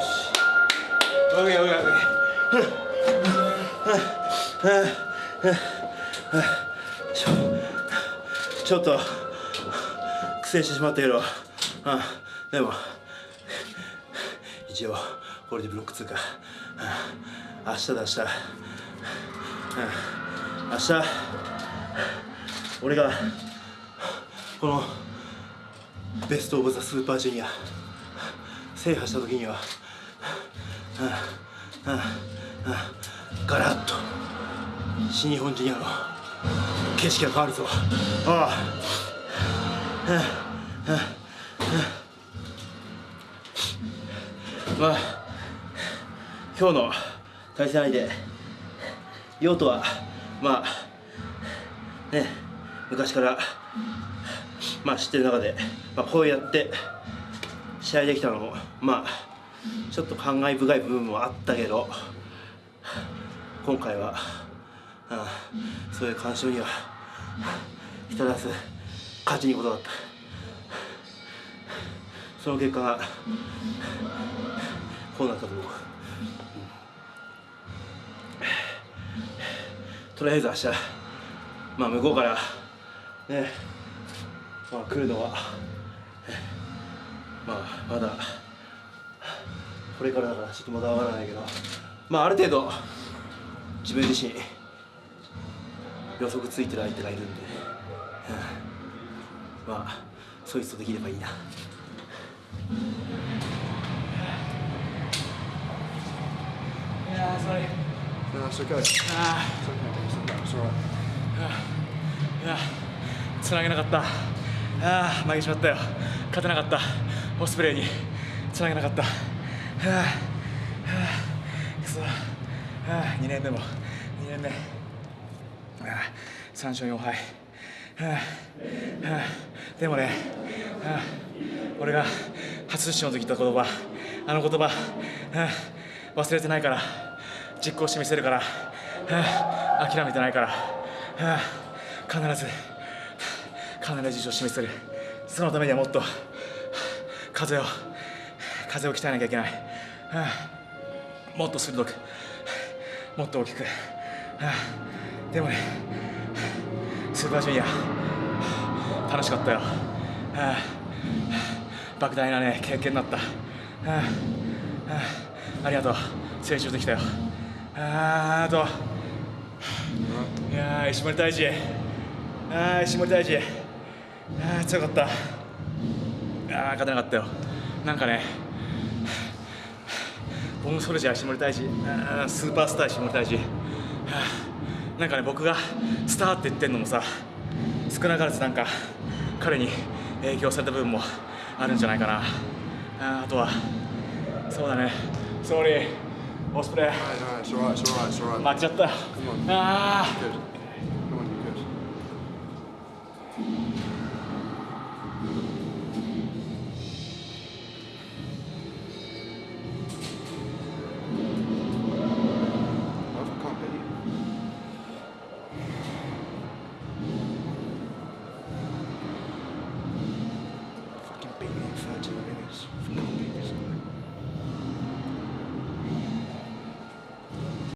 し OK OK OK ちょっと苦戦してしまったけど、うん、でも一応これでブロック通過、明日だ明日、明日俺がこのベスト・オブ・ザ・スーパージュニア制覇した時には、ガラッと。新日本ジュニアの。景色が変わるぞ。ああ、まあ今日の対戦相手。用途はまあね昔からまあ知ってる中で、まあ、こうやって試合できたのもまあちょっと感慨深い部分もあったけど今回は、あそういう干渉には至らず勝ちにことだった。その結果がこうなったと思う、とりあえず明日まあ向こうからねまあ来るのはまあまだこれからだからちょっとまだわからないけどまあある程度自分自身予測ついてる相手がいるんで、うん、まあそいつとできればいいな。いやー、それ。No, it's okay. It's okay. あ It's all right. ーいや、つなげなかった。ああ、負けてしまったよ。勝てなかった。オスプレイにつなげなかった。はあ、はあ、くそ。はあ、2年目も、2年目。ああ、3勝4敗。はあ、はあ、でもね、はあ、俺が初出場の時言った言葉、あの言葉、はあ、忘れてないから、実行してみせるから、はあ、諦めてないから、はあ、必ず、必ず実を示せる。そのためにはもっと、風を、風を鍛えなきゃいけない。はあ、もっと鋭く、もっと大きく。はあ、でもね、スーパージュニア、楽しかったよ。はあ、莫大なね、経験になった。はあはあ、ありがとう。成長できたよ。ああと、いや、石森大治。あー、石森大治。あー、強かった。あー、勝てなかったよ。なんかね、ボムソルジャー石森大治、あースーパースター石森大治。はあなんかね、僕がスターって言ってんのもさ、少なからずなんか彼に影響された部分もあるんじゃないかな。あーあとは、そうだね、ソーリー、オスプレイ。ちゃった。ああ、